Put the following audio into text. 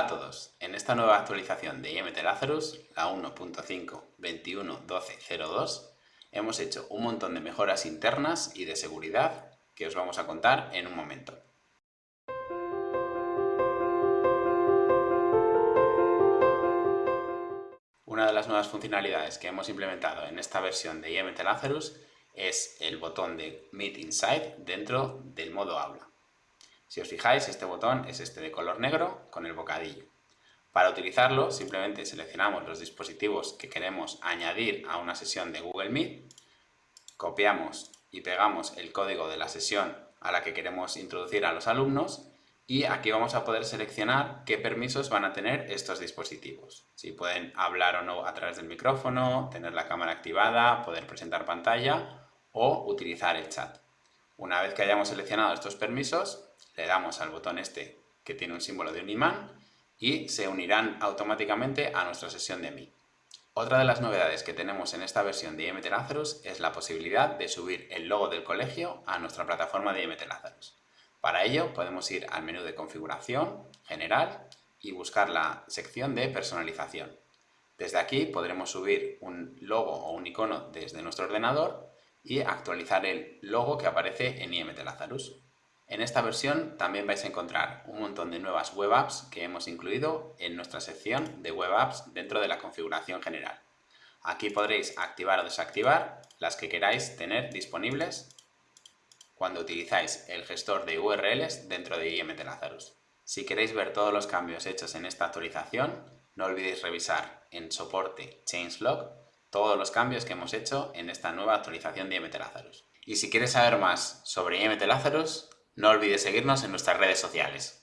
Hola a todos, en esta nueva actualización de IMT Lazarus, la 1.5.21.12.02, hemos hecho un montón de mejoras internas y de seguridad que os vamos a contar en un momento. Una de las nuevas funcionalidades que hemos implementado en esta versión de IMT Lazarus es el botón de Meet Inside dentro del modo aula. Si os fijáis, este botón es este de color negro con el bocadillo. Para utilizarlo, simplemente seleccionamos los dispositivos que queremos añadir a una sesión de Google Meet, copiamos y pegamos el código de la sesión a la que queremos introducir a los alumnos y aquí vamos a poder seleccionar qué permisos van a tener estos dispositivos. Si pueden hablar o no a través del micrófono, tener la cámara activada, poder presentar pantalla o utilizar el chat. Una vez que hayamos seleccionado estos permisos, le damos al botón este que tiene un símbolo de un imán y se unirán automáticamente a nuestra sesión de Meet. Otra de las novedades que tenemos en esta versión de IMT Lazarus es la posibilidad de subir el logo del colegio a nuestra plataforma de IMT Lazarus. Para ello podemos ir al menú de configuración, general y buscar la sección de personalización. Desde aquí podremos subir un logo o un icono desde nuestro ordenador y actualizar el logo que aparece en IMT Lazarus. En esta versión también vais a encontrar un montón de nuevas web apps que hemos incluido en nuestra sección de web apps dentro de la configuración general. Aquí podréis activar o desactivar las que queráis tener disponibles cuando utilizáis el gestor de URLs dentro de IMT Lazarus. Si queréis ver todos los cambios hechos en esta actualización, no olvidéis revisar en soporte changelog todos los cambios que hemos hecho en esta nueva actualización de IMT Lazarus. Y si quieres saber más sobre IMT Lazarus, no olvides seguirnos en nuestras redes sociales.